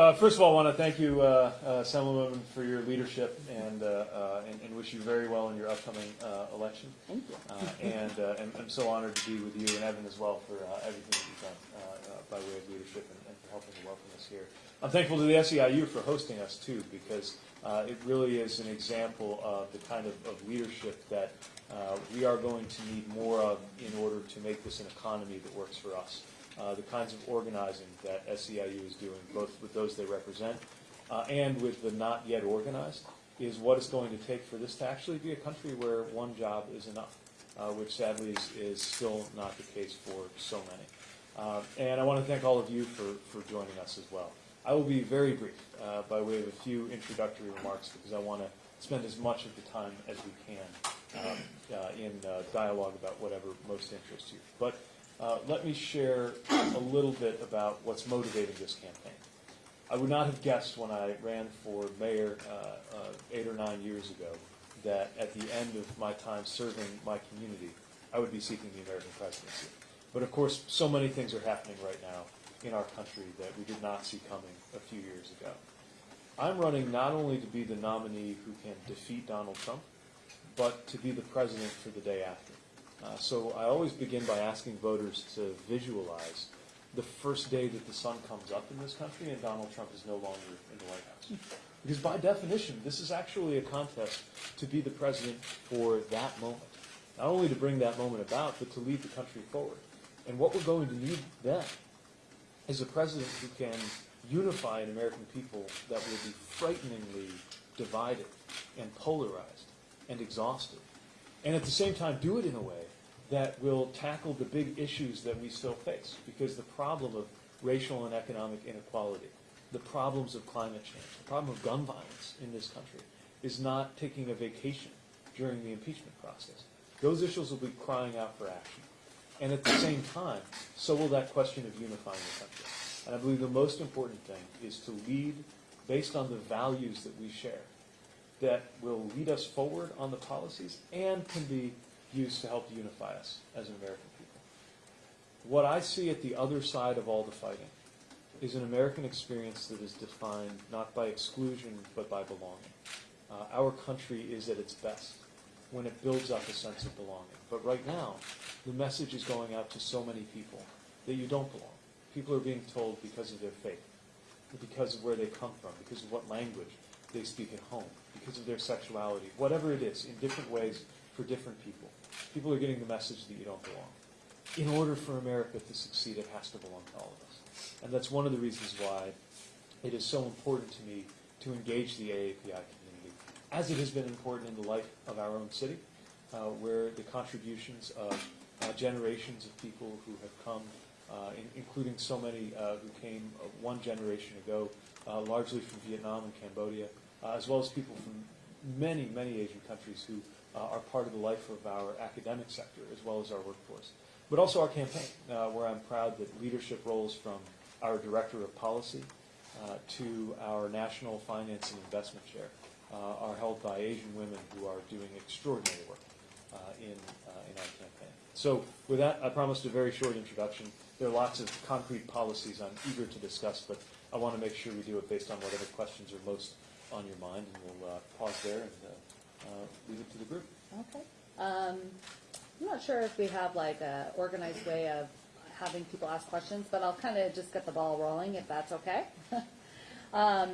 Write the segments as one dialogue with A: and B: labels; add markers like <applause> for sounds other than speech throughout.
A: uh, first of all, I want to thank you, uh, uh, Assemblywoman, for your leadership and, uh, uh, and, and wish you very well in your upcoming uh, election.
B: Thank you.
A: Uh, and uh, and I'm so honored to be with you and Evan as well for uh, everything that you've done uh, uh, by way of leadership and, and for helping to welcome us here. I'm thankful to the SEIU for hosting us too, because uh, it really is an example of the kind of, of leadership that uh, we are going to need more of in order to make this an economy that works for us. Uh, the kinds of organizing that SEIU is doing, both with those they represent uh, and with the not yet organized, is what it's going to take for this to actually be a country where one job is enough, uh, which sadly is, is still not the case for so many. Uh, and I want to thank all of you for, for joining us as well. I will be very brief uh, by way of a few introductory remarks because I want to spend as much of the time as we can um, in dialogue about whatever most interests you. But uh, let me share a little bit about what's motivating this campaign. I would not have guessed when I ran for mayor uh, uh, eight or nine years ago that at the end of my time serving my community, I would be seeking the American presidency. But of course, so many things are happening right now in our country that we did not see coming a few years ago. I'm running not only to be the nominee who can defeat Donald Trump, but to be the president for the day after. Uh, so I always begin by asking voters to visualize the first day that the sun comes up in this country and Donald Trump is no longer in the White House. Because by definition, this is actually a contest to be the president for that moment. Not only to bring that moment about, but to lead the country forward. And what we're going to need then is a president who can unify an American people that will be frighteningly divided and polarized and exhausted. And at the same time, do it in a way that will tackle the big issues that we still face. Because the problem of racial and economic inequality, the problems of climate change, the problem of gun violence in this country is not taking a vacation during the impeachment process. Those issues will be crying out for action. And at the same time, so will that question of unifying the country. And I believe the most important thing is to lead based on the values that we share that will lead us forward on the policies and can be used to help unify us as an American people. What I see at the other side of all the fighting is an American experience that is defined not by exclusion but by belonging. Uh, our country is at its best when it builds up a sense of belonging. But right now, the message is going out to so many people that you don't belong. People are being told because of their faith, because of where they come from, because of what language they speak at home, because of their sexuality, whatever it is, in different ways for different people. People are getting the message that you don't belong. In order for America to succeed, it has to belong to all of us. And that's one of the reasons why it is so important to me to engage the AAPI community, as it has been important in the life of our own city, uh, where the contributions of uh, generations of people who have come, uh, in, including so many uh, who came uh, one generation ago, uh, largely from Vietnam and Cambodia, as well as people from many, many Asian countries who are part of the life of our academic sector as well as our workforce. But also our campaign, uh, where I'm proud that leadership roles from our Director of Policy uh, to our National Finance and Investment Chair uh, are held by Asian women who are doing extraordinary work uh, in, uh, in our campaign. So with that, I promised a very short introduction. There are lots of concrete policies I'm eager to discuss, but I want to make sure we do it based on whatever questions are most on your mind, and we'll uh, pause there and uh, uh, leave it to the group.
B: Okay. Um, I'm not sure if we have like a organized way of having people ask questions, but I'll kind of just get the ball rolling if that's okay. <laughs> um,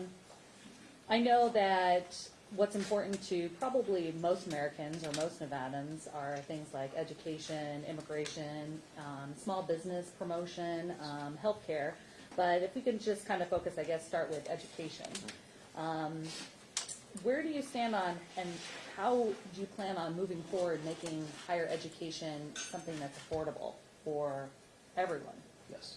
B: I know that what's important to probably most Americans or most Nevadans are things like education, immigration, um, small business promotion, um, healthcare. But if we can just kind of focus, I guess, start with education. Um, where do you stand on, and how do you plan on moving forward, making higher education something that's affordable for everyone?
A: Yes.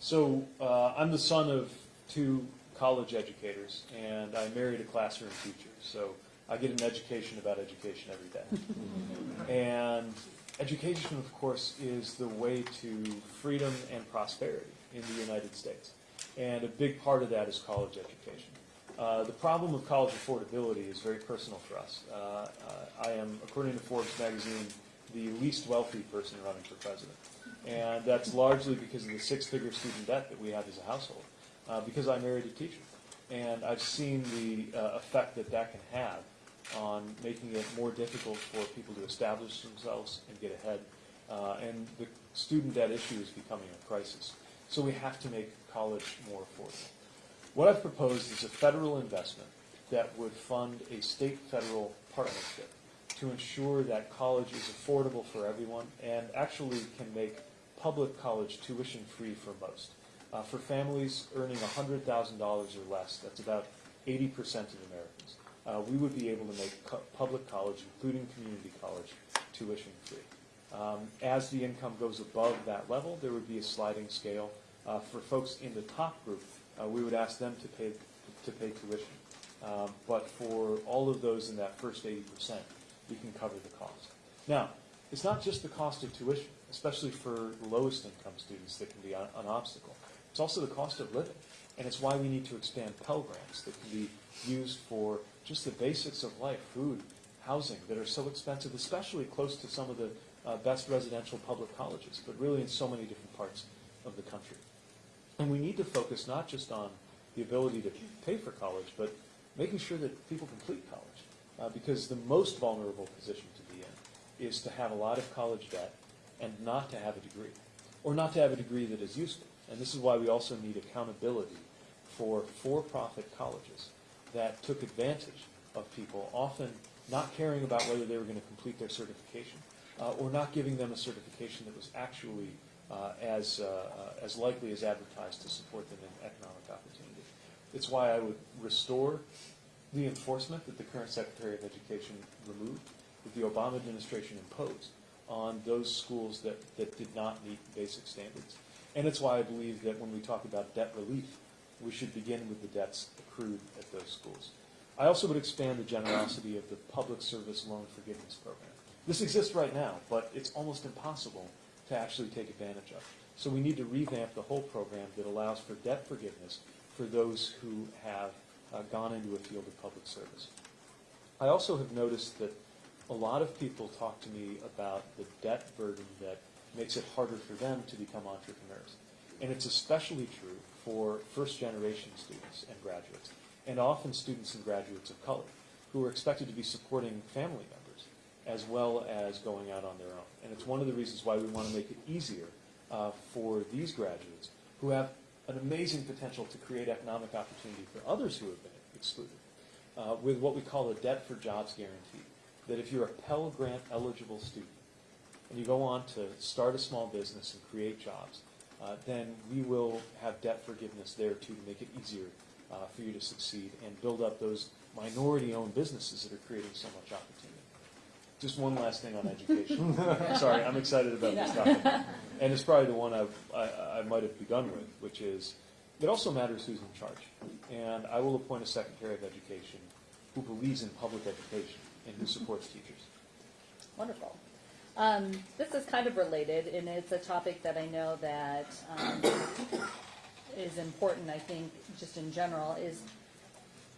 A: So uh, I'm the son of two college educators, and I married a classroom teacher. So I get an education about education every day. <laughs> and education, of course, is the way to freedom and prosperity in the United States. And a big part of that is college education. Uh, the problem of college affordability is very personal for us. Uh, uh, I am, according to Forbes magazine, the least wealthy person running for president. And that's largely because of the six-figure student debt that we have as a household. uh, because I married a teacher. And I've seen the uh, effect that that can have on making it more difficult for people to establish themselves and get ahead. And the student debt issue is becoming a crisis. So we have to make college more affordable. What I've proposed is a federal investment that would fund a state-federal partnership to ensure that college is affordable for everyone and actually can make public college tuition free for most. Uh, for families earning $100,000 or less, that's about 80% of Americans, uh, we would be able to make public college, including community college, tuition free. Um, as the income goes above that level, there would be a sliding scale. Uh, for folks in the top group, uh, we would ask them to pay to pay tuition. Um, but for all of those in that first 80%, we can cover the cost. Now, it's not just the cost of tuition, especially for lowest income students that can be a- an obstacle. It's also the cost of living. And it's why we need to expand Pell Grants that can be used for just the basics of life, food, housing, that are so expensive, especially close to some of the uh, best residential public colleges, but really in so many different parts of the country. And we need to focus not just on the ability to pay for college, but making sure that people complete college. Uh, because the most vulnerable position to be in is to have a lot of college debt and not to have a degree, or not to have a degree that is useful. And this is why we also need accountability for for-profit colleges that took advantage of people, often not caring about whether they were going to complete their certification, uh, or not giving them a certification that was actually uh, as, uh, uh, as likely as advertised to support them in economic opportunity. It's why I would restore the enforcement that the current Secretary of Education removed, that the Obama administration imposed on those schools that, that did not meet basic standards. And it's why I believe that when we talk about debt relief, we should begin with the debts accrued at those schools. I also would expand the generosity of the Public Service Loan Forgiveness Program. This exists right now, but it's almost impossible to actually take advantage of. So we need to revamp the whole program that allows for debt forgiveness for those who have uh, gone into a field of public service. I also have noticed that a lot of people talk to me about the debt burden that makes it harder for them to become entrepreneurs. And it's especially true for first-generation students and graduates, and often students and graduates of color, who are expected to be supporting family members as well as going out on their own. And it's one of the reasons why we want to make it easier uh, for these graduates who have an amazing potential to create economic opportunity for others who have been excluded uh, with what we call a debt for jobs guarantee. That if you're a Pell Grant eligible student and you go on to start a small business and create jobs, uh, then we will have debt forgiveness there too to make it easier uh, for you to succeed and build up those minority-owned businesses that are creating so much opportunity. Just one last thing on education. <laughs> Sorry, I'm excited about this topic. And it's probably the one I've, I, I might have begun with, which is, it also matters who's in charge. And I will appoint a Secretary of Education who believes in public education and who supports teachers.
B: Wonderful. Um, this is kind of related, and it's a topic that I know that um, is important, I think, just in general, is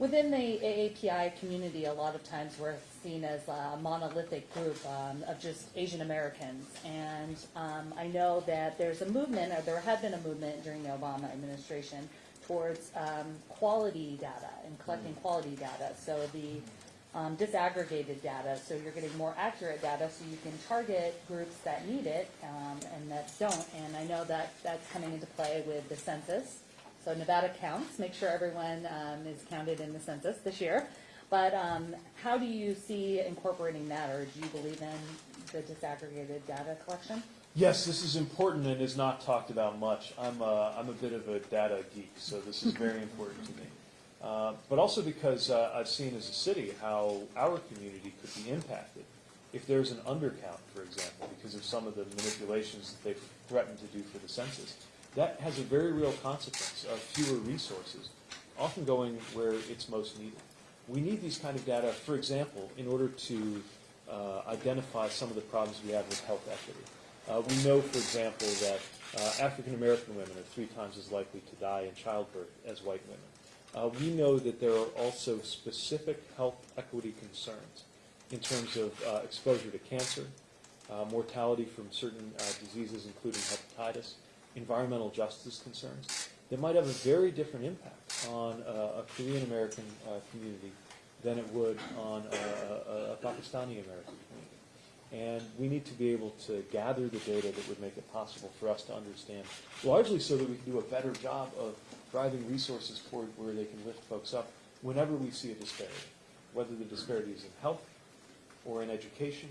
B: within the AAPI community, a lot of times we're seen as a monolithic group um, of just Asian Americans. And um, I know that there's a movement, or there had been a movement during the Obama administration towards um, quality data and collecting quality data. So the um, disaggregated data, so you're getting more accurate data, so you can target groups that need it um, and that don't. And I know that that's coming into play with the census. So Nevada counts, make sure everyone um, is counted in the census this year. But um, how do you see incorporating that, or do you believe in the disaggregated data collection?
A: Yes, this is important and is not talked about much. I'm a, I'm a bit of a data geek, so this is very <laughs> important to me. Uh, but also because uh, I've seen as a city how our community could be impacted if there's an undercount, for example, because of some of the manipulations that they've threatened to do for the census. That has a very real consequence of fewer resources, often going where it's most needed. We need these kind of data, for example, in order to uh, identify some of the problems we have with health equity. Uh, we know, for example, that uh, African American women are three times as likely to die in childbirth as white women. Uh, we know that there are also specific health equity concerns in terms of uh, exposure to cancer, uh, mortality from certain diseases, including hepatitis, environmental justice concerns. that might have a very different impact on uh, a Korean American uh, community than it would on a, a, a Pakistani American community. And we need to be able to gather the data that would make it possible for us to understand, largely so that we can do a better job of driving resources toward where they can lift folks up whenever we see a disparity, whether the disparity is in health, or in education,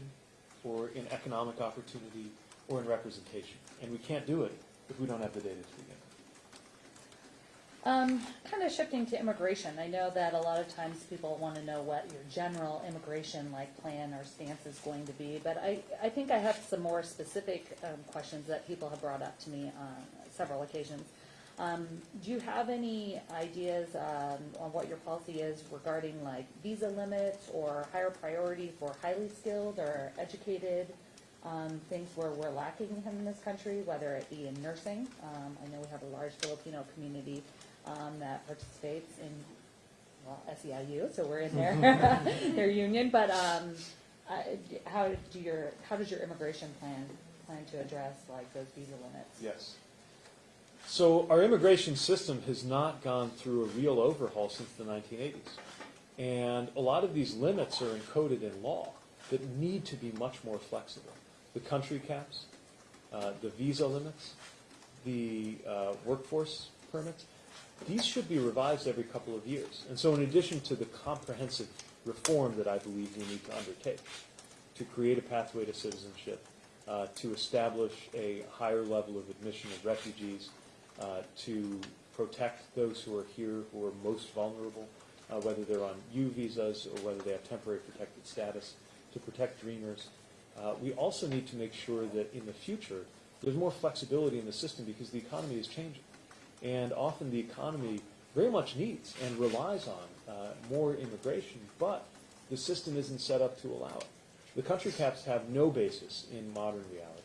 A: or in economic opportunity, or in representation. And we can't do it if we don't have the data to begin with.
B: Um, kind of shifting to immigration, I know that a lot of times people want to know what your general immigration like plan or stance is going to be, but I, I think I have some more specific um, questions that people have brought up to me on several occasions. Um, do you have any ideas um, on what your policy is regarding like visa limits or higher priority for highly skilled or educated um, things where we're lacking in this country, whether it be in nursing? Um, I know we have a large Filipino community um, that participates in, well, SEIU, so we're in their, <laughs> <laughs> their union, but, um, I- how do your, how does your immigration plan, plan to address like those visa limits?
A: Yes. So our immigration system has not gone through a real overhaul since the 1980s. And a lot of these limits are encoded in law that need to be much more flexible. The country caps, uh, the visa limits, the uh, workforce permits, these should be revised every couple of years. And so in addition to the comprehensive reform that I believe we need to undertake, to create a pathway to citizenship, uh, to establish a higher level of admission of refugees, uh, to protect those who are here who are most vulnerable, uh, whether they're on U visas or whether they have temporary protected status, to protect dreamers. Uh, we also need to make sure that in the future there's more flexibility in the system because the economy is changing. And often the economy very much needs and relies on uh, more immigration, but the system isn't set up to allow it. The country caps have no basis in modern reality.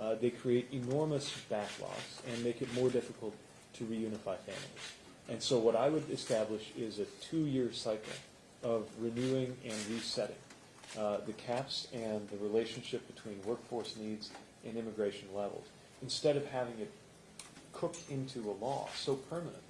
A: Uh, they create enormous backlogs and make it more difficult to reunify families. And so what I would establish is a two-year cycle of renewing and resetting uh, the caps and the relationship between workforce needs and immigration levels, instead of having it cooked into a law so permanently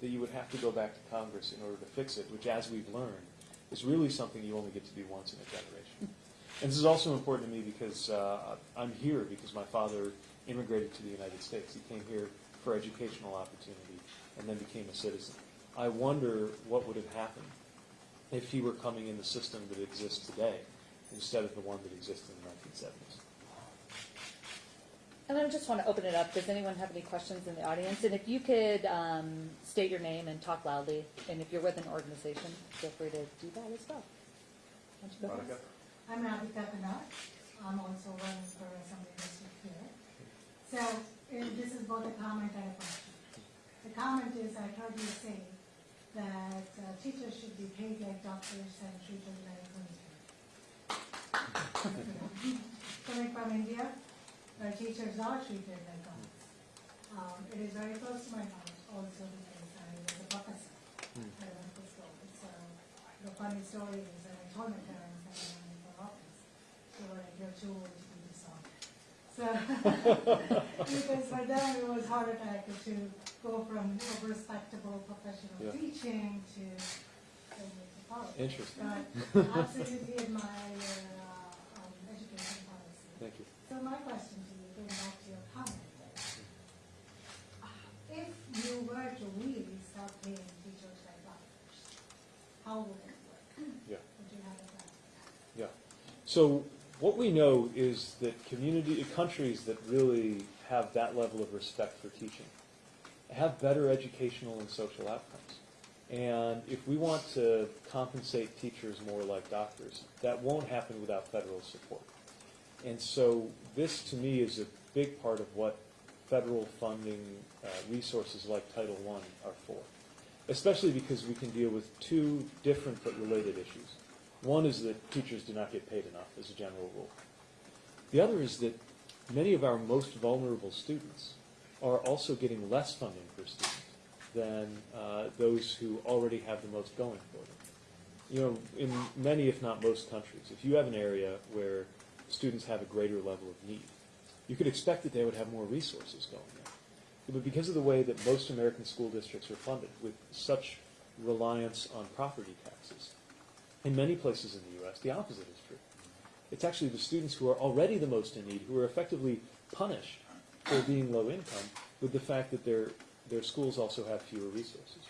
A: that you would have to go back to Congress in order to fix it, which, as we've learned, is really something you only get to do once in a generation. And this is also important to me because uh, I'm here because my father immigrated to the United States. He came here for educational opportunity and then became a citizen. I wonder what would have happened if he were coming in the system that exists today instead of the one that existed in the 1970s.
B: And I just want to open it up. Does anyone have any questions in the audience? And if you could um, state your name and talk loudly, and if you're with an organization, feel free to do that as well. Why don't you go
A: Monica?
B: first?
C: I'm Radhika Kunnel. I'm also running for Assembly District here. So, this is both a comment and a question. The comment is, I heard you say that uh, teachers should be paid like doctors and treated like military. Coming from India, where teachers are treated like gods. Um, it is very close to my heart also because I was a professor
A: Hmm.
C: at medical school. So, the funny story is that I told my parents that I'm running for office. They were like, you're too old to do this song. So, <laughs> because for them it was heart attack to go from a respectable professional
A: Yeah.
C: teaching to, to politics.
A: Interesting.
C: But <laughs> absolutely admire your uh, um, education policy.
A: Thank you.
C: So my question to you, going back to your comment, is, if you were to really start paying teachers like doctors, how would it work?
A: Yeah.
C: Would you have a plan?
A: Yeah. So what we know is that community countries that really have that level of respect for teaching have better educational and social outcomes. And if we want to compensate teachers more like doctors, that won't happen without federal support. And so this, to me, is a big part of what federal funding uh, resources like Title I are for, especially because we can deal with two different but related issues. One is that teachers do not get paid enough as a general rule. The other is that many of our most vulnerable students are also getting less funding per student than uh, those who already have the most going for them. You know, in many, if not most countries, if you have an area where students have a greater level of need, you could expect that they would have more resources going there. but because of the way that most American school districts are funded, with such reliance on property taxes. In many places in the U.S., the opposite is true. It's actually the students who are already the most in need who are effectively punished for being low income with the fact that their, their schools also have fewer resources.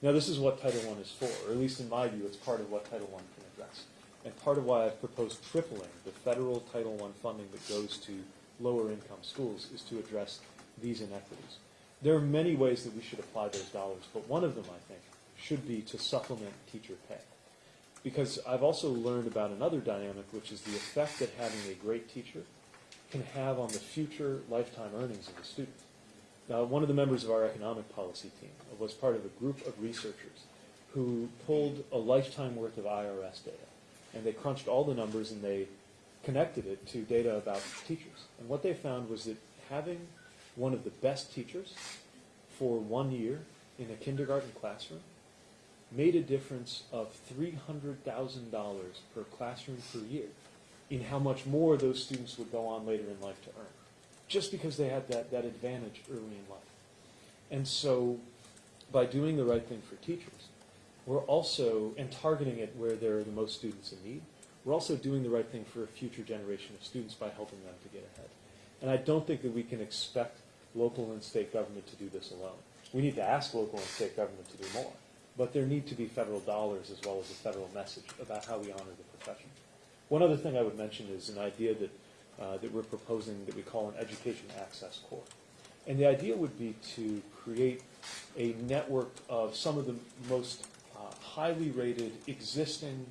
A: Now, this is what Title I is for, or at least in my view, it's part of what Title I can address. And part of why I've proposed tripling the federal Title I funding that goes to lower income schools is to address these inequities. There are many ways that we should apply those dollars, but one of them, I think, should be to supplement teacher pay. Because I've also learned about another dynamic, which is the effect that having a great teacher can have on the future lifetime earnings of the student. Now, one of the members of our economic policy team was part of a group of researchers who pulled a lifetime worth of IRS data. And they crunched all the numbers and they connected it to data about teachers. And what they found was that having one of the best teachers for one year in a kindergarten classroom made a difference of $300,000 per classroom per year in how much more those students would go on later in life to earn, just because they had that, that advantage early in life. And so, by doing the right thing for teachers, we're also, and targeting it where there are the most students in need, we're also doing the right thing for a future generation of students by helping them to get ahead. And I don't think that we can expect local and state government to do this alone. We need to ask local and state government to do more. But there need to be federal dollars as well as a federal message about how we honor the profession. One other thing I would mention is an idea that, uh, that we're proposing that we call an education access corps. And the idea would be to create a network of some of the most uh, highly rated existing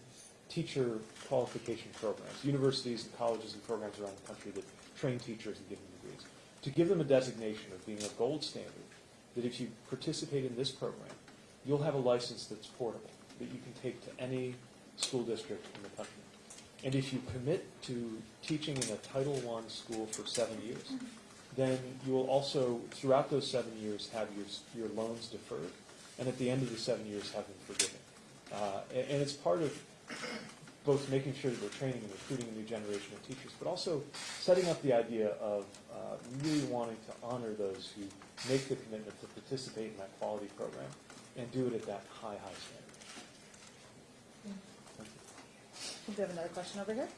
A: teacher qualification programs, universities and colleges and programs around the country that train teachers and give them degrees, to give them a designation of being a gold standard, that if you participate in this program, you'll have a license that's portable, that you can take to any school district in the country. And if you commit to teaching in a Title I school for seven years, then you will also, throughout those seven years, have your, your loans deferred, and at the end of the seven years, have them forgiven. Uh, and, and it's part of both making sure that we're training and recruiting a new generation of teachers, but also setting up the idea of uh, really wanting to honor those who make the commitment to participate in that quality program and do it at that high, high standard. Thank you.
B: Do you have another question over here?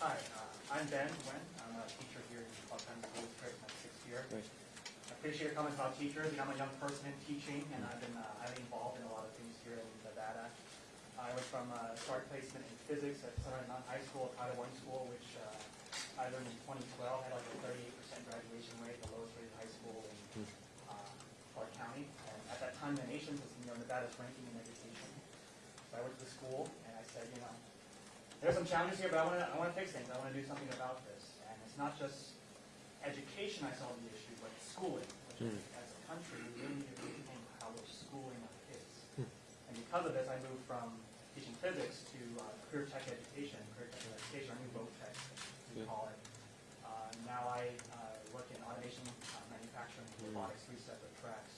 D: Hi, uh, I'm Ben Wen. I'm a teacher here in Buckheim School District, my sixth year.
A: Great.
D: I appreciate your comments about teachers. You know, I'm a young person in teaching, and I've been uh, highly involved in a lot of things here in Nevada. I was from uh, start placement in physics at Sunrise Mountain High School, Title One school, which uh, I learned in 2012 had like a 38% graduation rate, the lowest rated high school in uh, Clark County. And at that time, the nation's was you know Nevada's ranking in education. So I went to the school and I said, you know, there's some challenges here, but I want to I want to fix things. I want to do something about this. And it's not just education I saw the issue, but schooling. Which think as a country, we really need to rethink how we're schooling our kids. And because of this, I moved from teaching physics to uh, career tech education, career tech education, or new voc tech, we
A: Yeah.
D: call it. Uh, now I uh, work in automation, uh, manufacturing,
A: Mm.
D: robotics, three separate tracks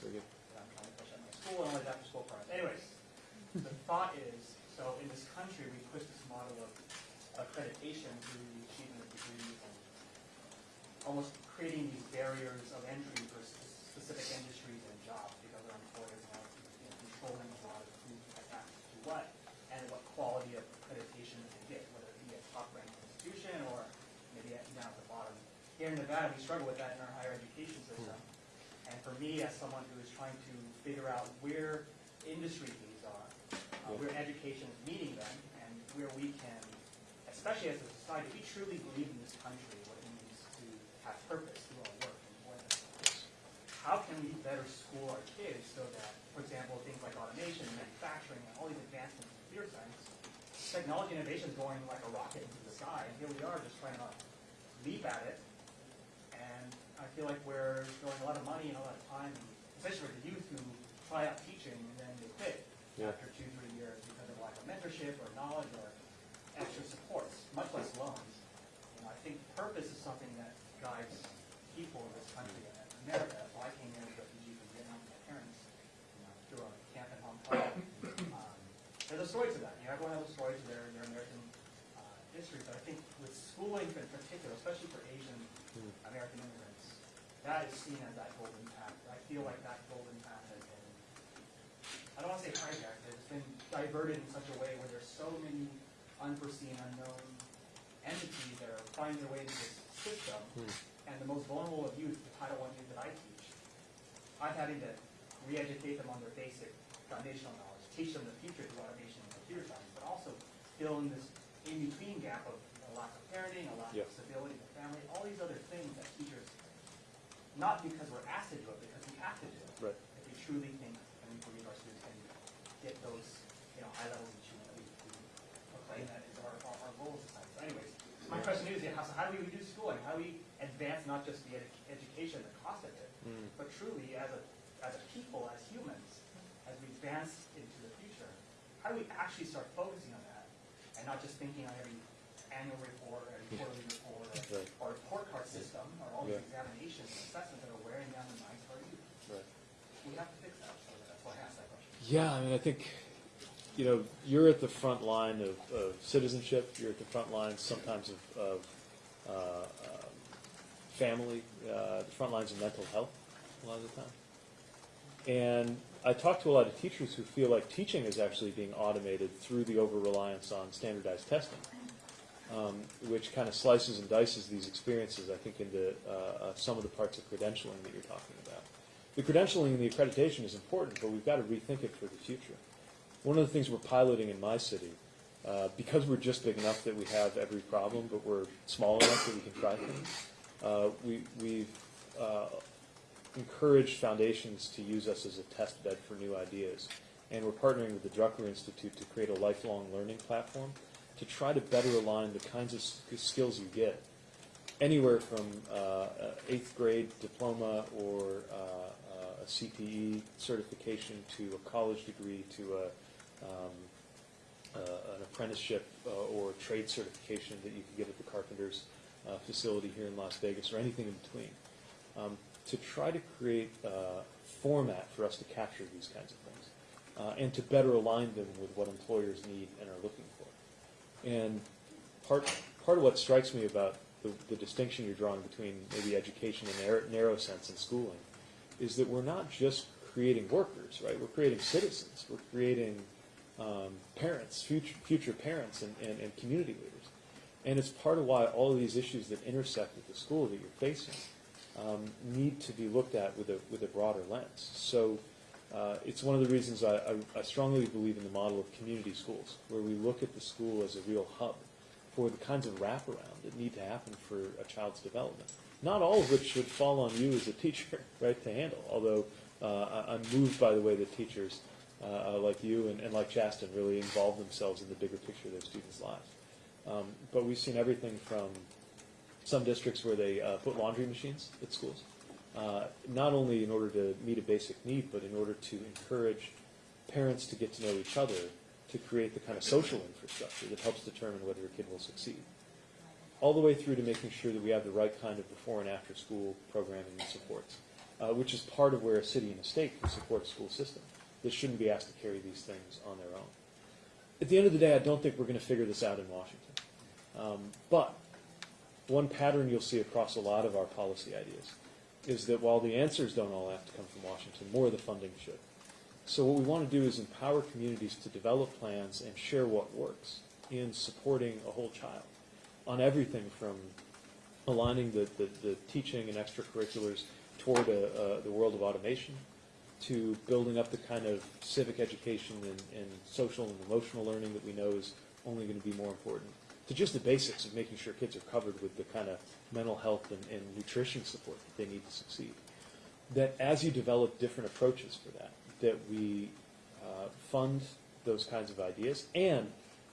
D: school and all these after school programs. Anyways, the thought is, so in this country, we push this model of accreditation through the achievement of degrees and almost creating these barriers of entry for specific industries and jobs because our employers are you know, controlling a lot of who has access to what and what quality of accreditation they get, whether it be a top-ranked institution or maybe down at the bottom. Here in Nevada, we struggle with that in our. And for me, as someone who is trying to figure out where industry needs are, uh, where education is meeting them, and where we can, especially as a society, we truly believe in this country, what it means to have purpose through our work and employment. How can we better school our kids so that, for example, things like automation, manufacturing, and all these advancements in computer science, technology innovation is going like a rocket into the sky, and here we are just trying to leap at it, I feel like we're throwing a lot of money and a lot of time, especially for the youth who try out teaching and then they quit
A: Yeah.
D: after two, three years because of lack of mentorship or knowledge or extra supports, much less loans. You know, I think purpose is something that guides people in this country and America. That's why I came here as a refugee from Vietnam with my parents, you know, through a camp in Hong Kong. <laughs> Um, There's a story to that. You know, everyone has a story to their, their American uh, history, but I think with schooling in particular, especially for Asian American immigrants, that is seen as that golden path. I feel like that golden path has been, I don't want to say hijacked, it's been diverted in such a way where there's so many unforeseen, unknown entities that are finding their way into this system. Hmm. And the most vulnerable of youth, the Title I youth that I teach, I'm having to re-educate them on their basic foundational knowledge, teach them the future through automation and computer science, but also fill in this in-between gap of a lack of parenting, a lack
A: Yeah.
D: of stability in the family, all these other things that teachers, not because we're asked to do it, because we have to do it.
A: Right.
D: If we truly think and we believe our students can get those, you know, high levels of achievement that we, we proclaim that is our, our, our goal as a society. So anyways, my question is, how, so how do we reduce schooling? How do we advance not just the edu- education, the cost of it,
A: Mm.
D: but truly as a, as a people, as humans, as we advance into the future, how do we actually start focusing on that and not just thinking on every annual report, every quarterly report, or,
A: Right.
D: or report card system, or all these
A: Yeah.
D: examinations and assessments that are wearing down the minds of our youth?
A: Right.
D: We have to fix that, so that's why I asked that question.
A: Yeah, I mean, I think, you know, you're at the front line of, of citizenship. You're at the front line sometimes of, of uh, um, family, uh, the front lines of mental health a lot of the time. And I talk to a lot of teachers who feel like teaching is actually being automated through the over reliance on standardized testing, um, which kind of slices and dices these experiences, I think, into uh, uh, some of the parts of credentialing that you're talking about. The credentialing and the accreditation is important, but we've got to rethink it for the future. One of the things we're piloting in my city, uh, because we're just big enough that we have every problem, but we're small enough that we can try things, uh, we, we've uh, encouraged foundations to use us as a test bed for new ideas. And we're partnering with the Drucker Institute to create a lifelong learning platform to try to better align the kinds of skills you get anywhere from uh, eighth grade diploma or uh, uh, a CPE certification to a college degree to a, um, uh, an apprenticeship uh, or trade certification that you can get at the Carpenters uh, facility here in Las Vegas or anything in between. Um, to try to create a format for us to capture these kinds of things uh, and to better align them with what employers need and are looking. And part, part of what strikes me about the, the distinction you're drawing between maybe education in a narrow, sense and schooling is that we're not just creating workers, right? We're creating citizens. We're creating um, parents, future, future parents, and, and, and community leaders. And it's part of why all of these issues that intersect with the school that you're facing um, need to be looked at with a, with a broader lens. So uh, it's one of the reasons I, I, I strongly believe in the model of community schools, where we look at the school as a real hub for the kinds of wraparound that need to happen for a child's development. Not all of which should fall on you as a <laughs> teacher, right, to handle. Although uh, I- I'm moved by the way that teachers uh, uh, like you and, and like Chasten really involve themselves in the bigger picture of their students' lives. Um, but we've seen everything from some districts where they uh, put laundry machines at schools, uh, not only in order to meet a basic need, but in order to encourage parents to get to know each other to create the kind of social infrastructure that helps determine whether a kid will succeed. All the way through to making sure that we have the right kind of before and after school programming and supports, uh, which is part of where a city and a state can support a school system that shouldn't be asked to carry these things on their own. At the end of the day, I don't think we're going to figure this out in Washington. Um, but one pattern you'll see across a lot of our policy ideas is that while the answers don't all have to come from Washington, more of the funding should. So what we want to do is empower communities to develop plans and share what works in supporting a whole child on everything from aligning the, the, the teaching and extracurriculars toward a, uh, the world of automation to building up the kind of civic education and, and social and emotional learning that we know is only going to be more important to just the basics of making sure kids are covered with the kind of mental health and, and nutrition support that they need to succeed. That as you develop different approaches for that, that we uh, fund those kinds of ideas and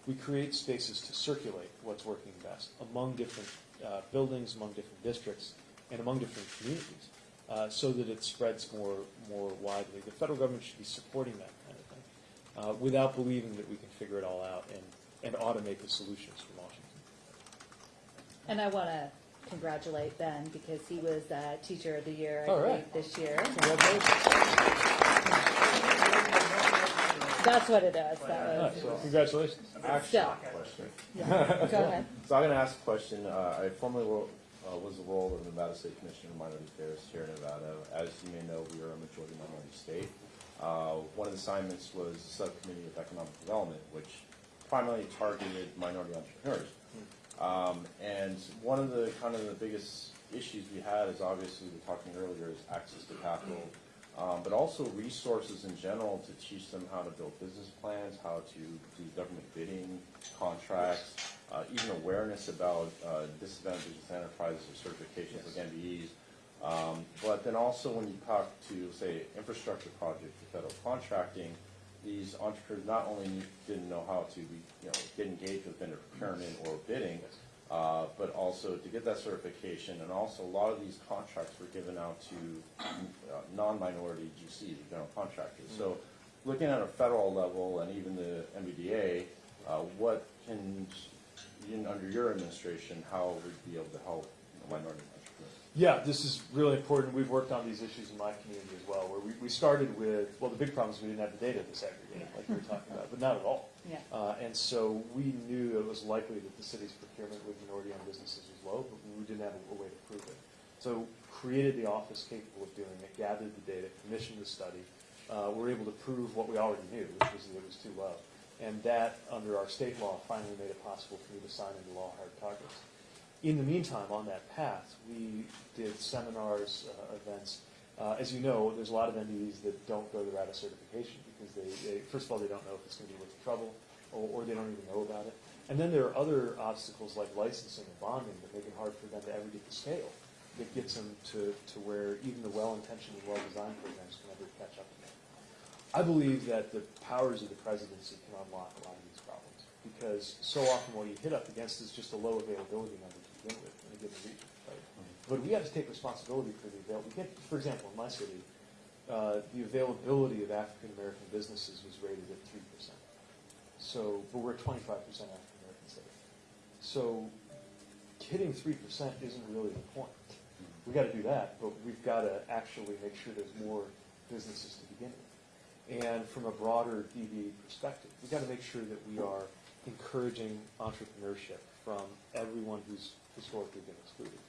A: we create spaces to circulate what's working best among different uh, buildings, among different districts, and among different communities, uh, so that it spreads more more widely. The federal government should be supporting that kind of thing, uh, without believing that we can figure it all out and, and automate the solutions for Washington.
B: And I want to congratulate Ben because he was uh, Teacher of the Year, I
A: All
B: believe,
A: right.
B: this year.
A: Congratulations.
B: That's what it is. That
A: Nice.
B: was,
A: Well, congratulations.
B: still,
E: Question.
B: yeah, go ahead. <laughs>
E: So I'm going to ask a question. Uh, I formerly wo- uh, was the role of the Nevada State Commissioner of Minority Affairs here in Nevada. As you may know, we are a majority minority state. Uh, One of the assignments was the Subcommittee of Economic Development, which primarily targeted minority entrepreneurs. Um, And one of the, kind of the biggest issues we had is obviously, we were talking earlier, is access to capital, um, but also resources in general to teach them how to build business plans, how to do government bidding, contracts, uh, even awareness about uh, disadvantaged enterprises or certifications like MBEs. Um, But then also when you talk to, say, infrastructure projects, federal contracting, these entrepreneurs not only didn't know how to be, you know, get engaged with vendor procurement or bidding, uh, but also to get that certification, and also a lot of these contracts were given out to uh, non-minority GCs, general contractors. So looking at a federal level and even the MBDA, uh, what can, in, under your administration, how would be able to help minority?
A: Yeah, this is really important. We've worked on these issues in my community as well, where we, we started with, well, the big problem is we didn't have the data to segregate, like you were talking about, but not at all.
B: Yeah.
A: Uh, and so we knew it was likely that the city's procurement with minority-owned businesses was low, but we didn't have a, a way to prove it. So created the office capable of doing it, gathered the data, commissioned the study. Uh, we're able to prove what we already knew, which was that it was too low. And that, under our state law, finally made it possible for me to sign into law hard targets. In the meantime, on that path, we did seminars, uh, events. Uh, as you know, there's a lot of MBEs that don't go the route of certification because they, they first of all, they don't know if it's going to be worth the trouble, or, or they don't even know about it. And then there are other obstacles like licensing and bonding that make it hard for them to ever get to scale. That gets them to, to where even the well-intentioned and well-designed programs can never catch up with them. I believe that the powers of the presidency can unlock a lot of these problems because so often what you hit up against is just a low availability number to begin with in a given region, right? But we have to take responsibility for the avail. We get, for example, in my city, uh, the availability of African American businesses was rated at three percent. So, but we're twenty-five percent African American city. So, hitting three percent isn't really the point. We got to do that, but we've got to actually make sure there's more businesses to begin with. And from a broader DB perspective, we've got to make sure that we are encouraging entrepreneurship from everyone who's historically been excluded.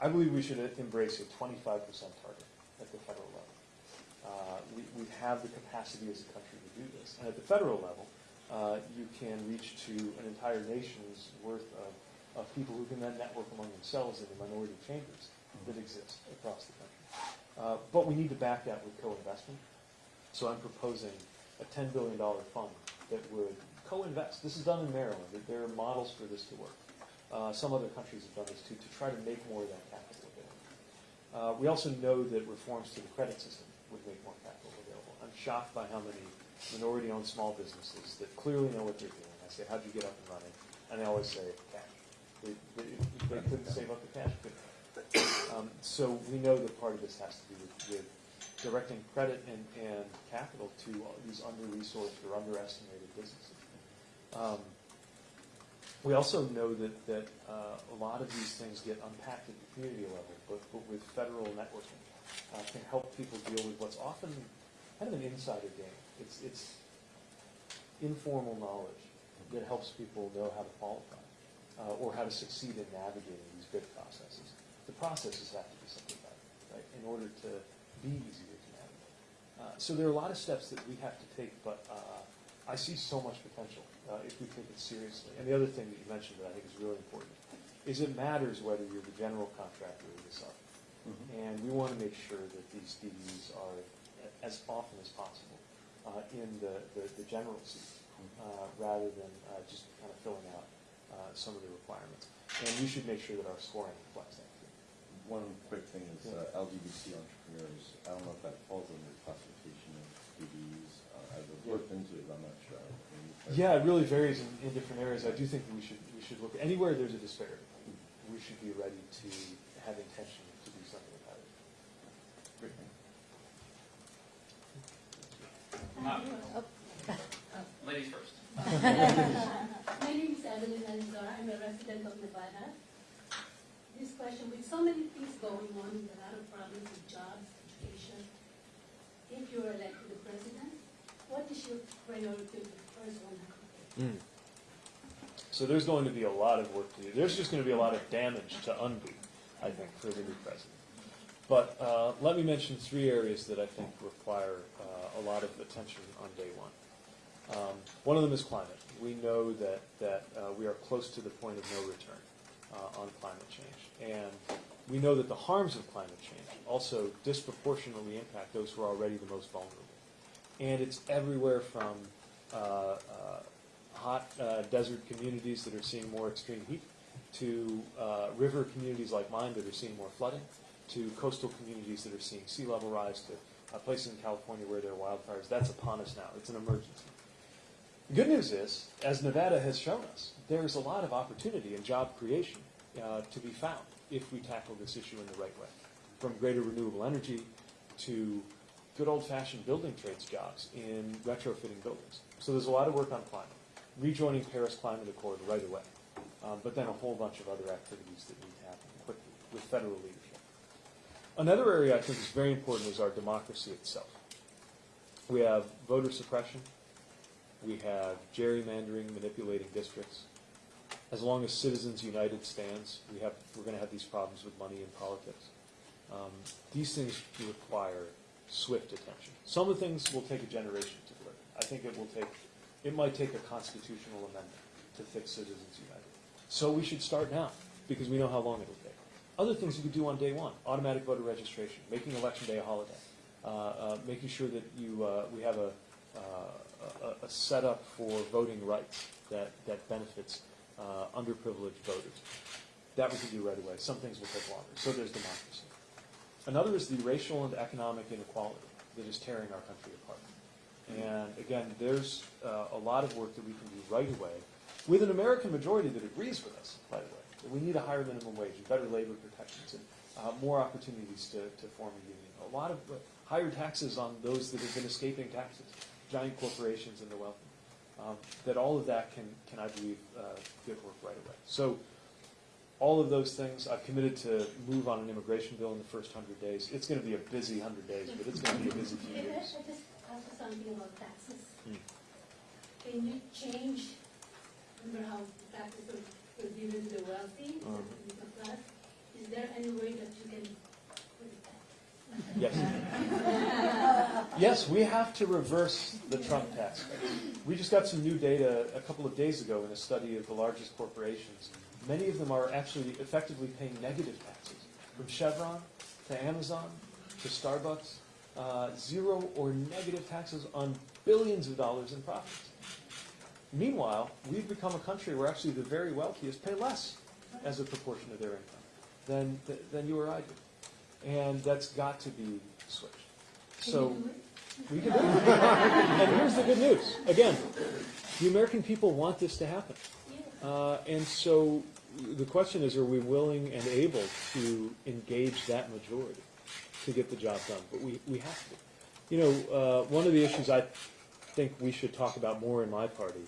A: I believe we should embrace a 25% target at the federal level. Uh, we, we have the capacity as a country to do this. And at the federal level, uh, you can reach to an entire nation's worth of, of people who can then network among themselves in the minority chambers that exist across the country. Uh, but we need to back that with co-investment. So I'm proposing a $10 billion fund that would co-invest. This is done in Maryland. There are models for this to work. Uh, some other countries have done this too, to try to make more of that capital available. Uh, we also know that reforms to the credit system would make more capital available. I'm shocked by how many minority-owned small businesses that clearly know what they're doing. I say, how'd you get up and running? And they always say, cash. They, they, they couldn't save up the cash. Um, so we know that part of this has to do with, with directing credit and, and capital to these under-resourced or underestimated businesses. Um, we also know that, that uh, a lot of these things get unpacked at the community level, but, but with federal networking uh, can help people deal with what's often kind of an insider game. It's, it's informal knowledge that helps people know how to qualify uh, or how to succeed in navigating these bid processes. The processes have to be simplified, right, in order to be easier to navigate. Uh, so there are a lot of steps that we have to take, but uh, I see so much potential uh, if we take it seriously. And the other thing that you mentioned that I think is really important is it matters whether you're the general contractor or the sub. And we want to make sure that these DDs are as often as possible uh, in the, the, the general seat, uh, rather than uh, just kind of filling out uh, some of the requirements. And we should make sure that our scoring reflects that too.
E: One quick thing is uh, LGBT entrepreneurs, I don't know if that falls under the classification of DBs. I've looked into it, I'm not sure.
A: Yeah, it really varies in, in different areas. I do think we should, we should look, anywhere there's a disparity, we should be ready to have intention to do something about it.
E: Great, thank you.
F: Uh, Ladies first. <laughs>
G: My name is Evelyn Alzora. I'm a resident of Nevada. This question, with so many things going on, with a lot of problems with jobs, education, if you are elected the president, what is your priority, first one?
A: So there's going to be a lot of work to do. There's just going to be a lot of damage to undo. I think, for the new president. But uh, let me mention three areas that I think require uh, a lot of attention on day one. Um, One of them is climate. We know that, that uh, we are close to the point of no return uh, on climate change. And we know that the harms of climate change also disproportionately impact those who are already the most vulnerable. And it's everywhere from uh, uh, hot uh, desert communities that are seeing more extreme heat, to uh, river communities like mine that are seeing more flooding, to coastal communities that are seeing sea level rise, to places in California where there are wildfires. That's upon us now. It's an emergency. The good news is, as Nevada has shown us, there's a lot of opportunity and job creation uh, to be found if we tackle this issue in the right way. From greater renewable energy to good old-fashioned building trades jobs in retrofitting buildings. So there's a lot of work on climate. Rejoining Paris Climate Accord right away. Um, but then a whole bunch of other activities that need to happen quickly with federal leadership. Another area I think is very important is our democracy itself. We have voter suppression. We have gerrymandering, manipulating districts. As long as Citizens United stands, we have, we're going to have these problems with money in politics. Um, these things require swift attention. Some of the things will take a generation to deliver. I think it will take, it might take a constitutional amendment to fix Citizens United. So we should start now, because we know how long it'll take. Other things you could do on day one, automatic voter registration, making election day a holiday, uh, uh, making sure that you, uh, we have a, uh, a, a setup for voting rights that, that benefits uh, underprivileged voters. That we can do right away. Some things will take longer. So there's democracy. Another is the racial and economic inequality that is tearing our country apart. And again, there's uh, a lot of work that we can do right away with an American majority that agrees with us, by the way, we need a higher minimum wage and better labor protections and uh, more opportunities to, to form a union. A lot of uh, higher taxes on those that have been escaping taxes, giant corporations and the wealthy. Um, that all of that can, can I believe, uh, get work right away. So all of those things, I've committed to move on an immigration bill in the first hundred days. It's going to be a busy hundred days, but it's going to be a busy few
G: I I-
A: years.
G: just ask something about taxes.
A: Hmm.
G: Can you change, remember how taxes are, given to the wealthy,
A: Uh-huh.
G: the class? Is there any way that you can put it back?
A: Yes. <laughs> Yes, we have to reverse the Trump tax. We just got some new data a couple of days ago in a study of the largest corporations. Many of them are actually effectively paying negative taxes, from Chevron to Amazon to Starbucks, uh, zero or negative taxes on billions of dollars in profits. Meanwhile, we've become a country where actually the very wealthiest pay less as a proportion of their income than, than you or I do. And that's got to be switched. So
G: you do it?
A: we can do it. And here's the good news. Again, the American people want this to happen. Uh, and so the question is, are we willing and able to engage that majority to get the job done? But we, we have to. You know, uh, one of the issues I think we should talk about more in my party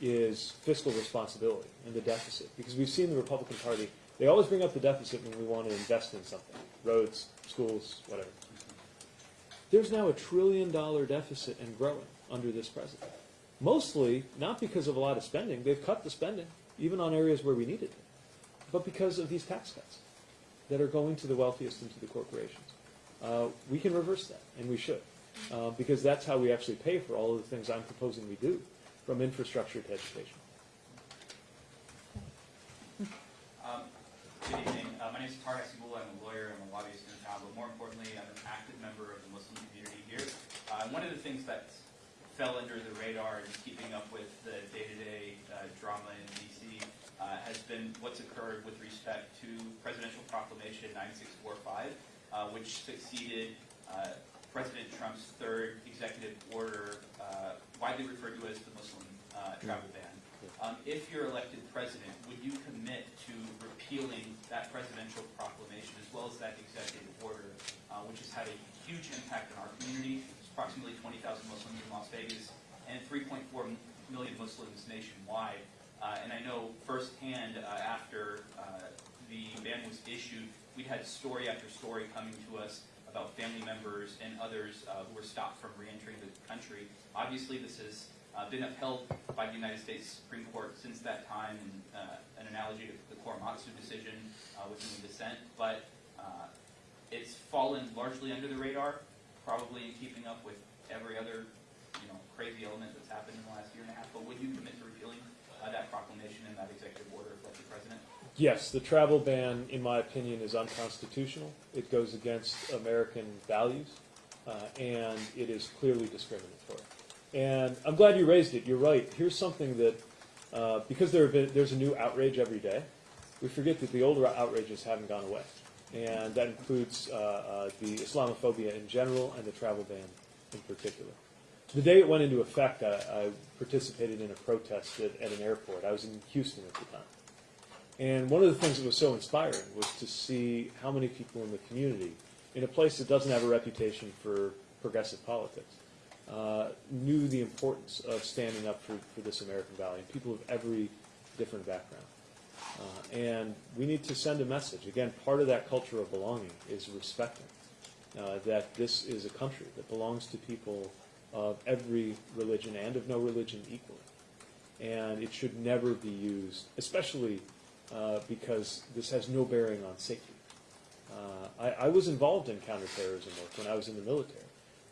A: is fiscal responsibility and the deficit. Because we've seen the Republican Party, they always bring up the deficit when we want to invest in something roads, schools, whatever. There's now a trillion dollar deficit and growing under this president. Mostly not because of a lot of spending, they've cut the spending, even on areas where we needed it, but because of these tax cuts that are going to the wealthiest and to the corporations. Uh, we can reverse that, and we should, uh, because that's how we actually pay for all of the things I'm proposing we do, from infrastructure to education.
F: Um, Good evening. Uh, My name is Tar Hasibullah. I'm a lawyer. I'm a lobbyist in town, but more importantly, I'm an active member of the Muslim community here. Uh, One of the things that fell under the radar in keeping up with the day-to-day uh, drama in D.C. uh, has been what's occurred with respect to Presidential Proclamation 9645, uh, which succeeded uh, President Trump's third executive order, uh, widely referred to as the Muslim uh, travel ban. Um, If you're elected president, would you commit to repealing that presidential proclamation as well as that executive order, uh, which has had a huge impact on our community? There's approximately 20,000 Muslims in Las Vegas and 3.4 million Muslims nationwide. Uh, And I know firsthand, uh, after uh, the ban was issued, we had story after story coming to us about family members and others uh, who were stopped from reentering the country. Obviously, this has uh, been upheld by the United States Supreme Court since that time, and an analogy to the Korematsu decision uh, within the dissent. But it's fallen largely under the radar, probably in keeping up with every other, you know, crazy element that's happened in the last year and a half. But would you commit to repealing that proclamation and that executive order if elected president?
A: Yes, the travel ban, in my opinion, is unconstitutional. It goes against American values, uh, and it is clearly discriminatory. And I'm glad you raised it. You're right. Here's something that, uh, because there been, there's a new outrage every day, we forget that the older outrages haven't gone away. And that includes uh, uh, the Islamophobia in general and the travel ban in particular. The day it went into effect, I, I participated in a protest at, at an airport. I was in Houston at the time. And one of the things that was so inspiring was to see how many people in the community, in a place that doesn't have a reputation for progressive politics, uh, knew the importance of standing up for, for this American value, and people of every different background. Uh, and we need to send a message. Again, part of that culture of belonging is respecting uh, that this is a country that belongs to people of every religion and of no religion equally. And it should never be used, especially uh, because this has no bearing on safety. Uh, I, I was involved in counterterrorism work when I was in the military.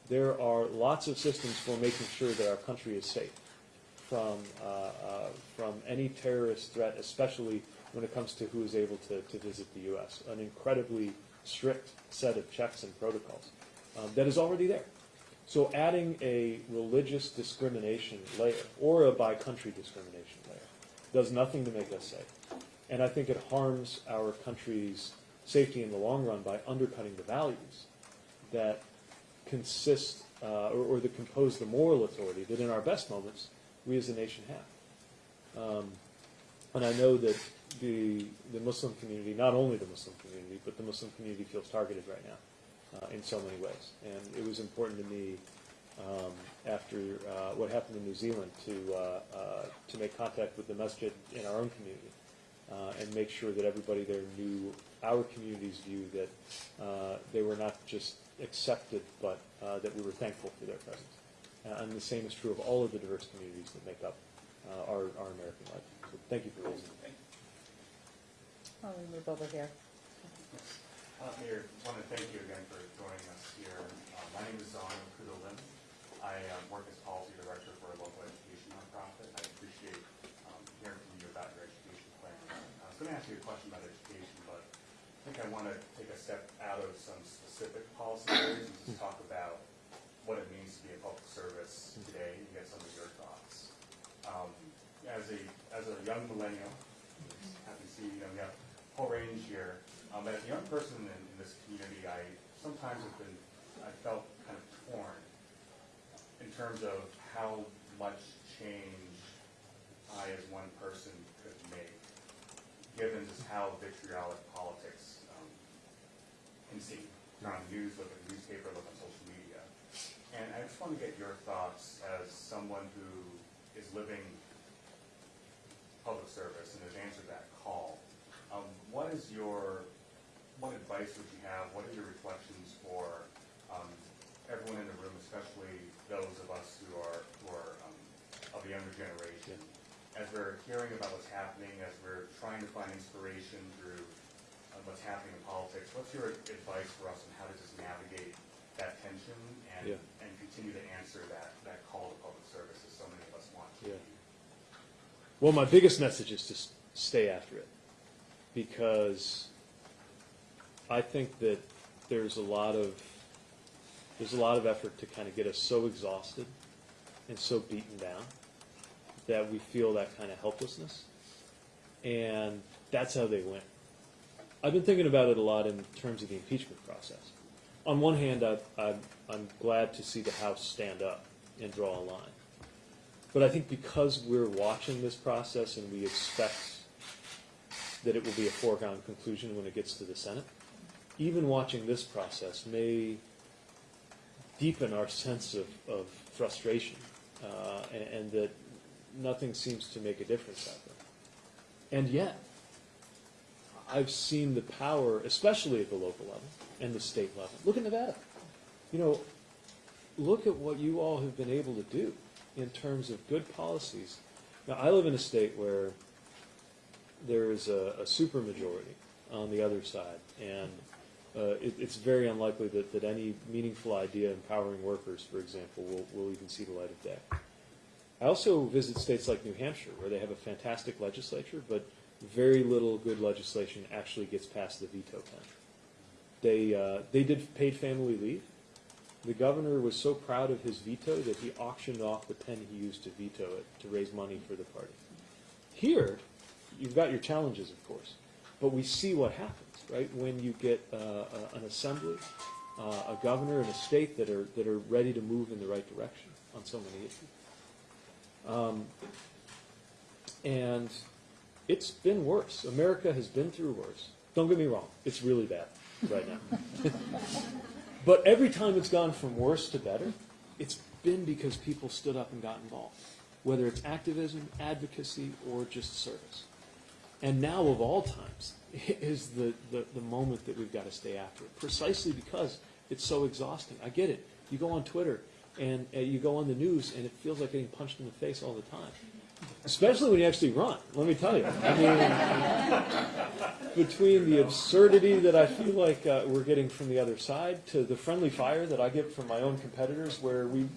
A: There are lots of systems for making sure that our country is safe from, uh, uh, from any terrorist threat, especially when it comes to who is able to, to visit the U.S. An incredibly strict set of checks and protocols um, that is already there. So adding a religious discrimination layer or a by-country discrimination layer does nothing to make us safe. And I think it harms our country's safety in the long run by undercutting the values that consist uh, or, or that compose the moral authority that in our best moments we as a nation have. Um, and I know that the, the Muslim community, not only the Muslim community, but the Muslim community feels targeted right now uh, in so many ways. And it was important to me um, after uh, what happened in New Zealand to, uh, uh, to make contact with the masjid in our own community uh, and make sure that everybody there knew our community's view that uh, they were not just accepted, but that we were thankful for their presence. And the same is true of all of the diverse communities that make up our, our American life. So thank you for raising.
B: Why don't move over here?
H: Uh, Mayor, I want to thank you again for joining us here. Uh, My name is Zon Kudo Lim. I um, work as policy director for a local education nonprofit. I appreciate um, hearing from you about your education plan. I was going to ask you a question about education, but I think I want to take a step out of some specific policy areas and just talk about what it means to be a public service today and get some of your thoughts. Um, As a, as a young millennial, happy to see, you know, we have a whole range here. Um, but as a young person in, in this community, I sometimes have been, I felt kind of torn in terms of how much change I as one person could make, given just how vitriolic politics um, can seem. Turn on the news, look at the newspaper, look on social media. And I just want to get your thoughts as someone who is living public service and has answered that call. Um, what is your, what advice would you have? What are your reflections for um, everyone in the room, especially those of us who are, who are um, of the younger generation? As we're hearing about what's happening, as we're trying to find inspiration through uh, what's happening in politics, what's your advice for us on how to just navigate that tension and,
A: Yeah.
H: and continue to answer that, that call to public service as so many of us want to?
A: Yeah. Well, my biggest message is to stay after it because I think that there's a lot of there's a lot of effort to kind of get us so exhausted and so beaten down that we feel that kind of helplessness, and that's how they win. I've been thinking about it a lot in terms of the impeachment process. On one hand, I, I, I'm glad to see the House stand up and draw a line. But I think because we're watching this process and we expect that it will be a foregone conclusion when it gets to the Senate, even watching this process may deepen our sense of, of frustration uh, and, and that nothing seems to make a difference out there. And yet, I've seen the power, especially at the local level and the state level. Look at Nevada. You know, look at what you all have been able to do in terms of good policies. Now, I live in a state where there is a, a supermajority on the other side, and it, it's very unlikely that, that any meaningful idea empowering workers, for example, will, will even see the light of day. I also visit states like New Hampshire, where they have a fantastic legislature, but very little good legislation actually gets past the veto pen. They, uh, they did paid family leave. The governor was so proud of his veto that he auctioned off the pen he used to veto it to raise money for the party. Here, you've got your challenges, of course, but we see what happens, right? When you get uh, an assembly, uh, a governor, and a state that are that are ready to move in the right direction on so many issues. Um, and it's been worse. America has been through worse. Don't get me wrong; it's really bad right now. <laughs> but every time it's gone from worse to better, it's been because people stood up and got involved, whether it's activism, advocacy, or just service. And now, of all times, is the, the, the moment that we've got to stay after it, precisely because it's so exhausting. I get it. You go on Twitter and uh, you go on the news, and it feels like getting punched in the face all the time. Especially when you actually run, let me tell you. I mean, between the absurdity that I feel like uh, we're getting from the other side to the friendly fire that I get from my own competitors, where we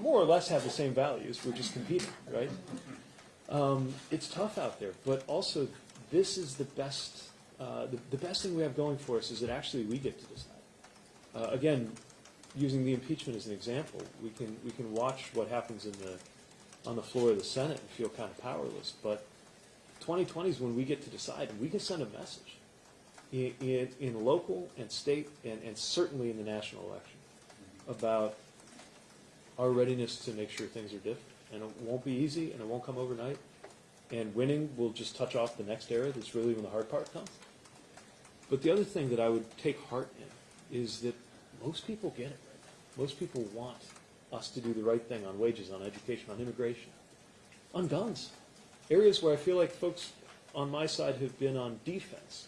A: more or less have the same values, we're just competing, right? Um, it's tough out there, but also this is the best. Uh, the, the best thing we have going for us is that actually we get to decide. Uh, again, using the impeachment as an example, we can we can watch what happens in the on the floor of the Senate and feel kind of powerless. But 2020 is when we get to decide, and we can send a message in, in, in local and state, and, and certainly in the national election about our readiness to make sure things are different. And it won't be easy, and it won't come overnight. And winning will just touch off the next era. That's really when the hard part comes. But the other thing that I would take heart in is that most people get it right. Most people want us to do the right thing on wages, on education, on immigration, on guns. Areas where I feel like folks on my side have been on defense.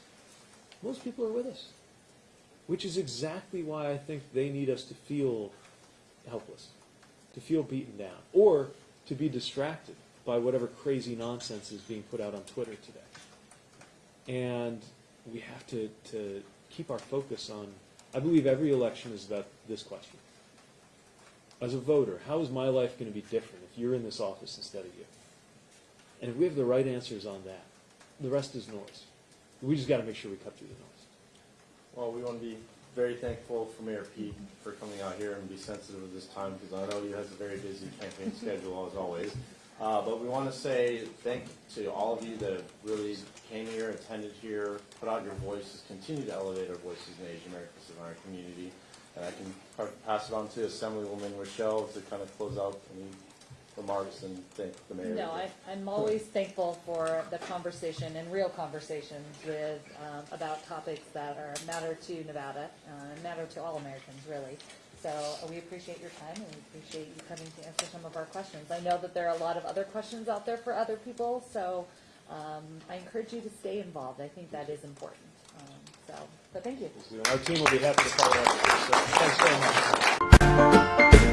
A: Most people are with us, which is exactly why I think they need us to feel helpless, to feel beaten down, or to be distracted by whatever crazy nonsense is being put out on Twitter today. And we have to, to keep our focus on, I believe every election is about this question. As a voter, how is my life going to be different if you're in this office instead of you? And if we have the right answers on that, the rest is noise. We just got to make sure we cut through the noise.
E: Well, we want to be very thankful for Mayor Pete for coming out here and be sensitive at this time because I know he has a very busy campaign schedule as always. Uh, but we want to say thank to all of you that really came here, attended here, put out your voices, continue to elevate our voices in the Asian American Islander community. And I can pass it on to Assemblywoman Rochelle to kind of close out any remarks and thank the mayor.
B: No, I, I'm always thankful for the conversation and real conversations with, um, about topics that are matter to Nevada, uh, matter to all Americans, really. So uh, we appreciate your time and we appreciate you coming to answer some of our questions. I know that there are a lot of other questions out there for other people, so, um, I encourage you to stay involved. I think that is important. Um, so, but thank you.
A: Our team will be happy to follow up. So thanks very much.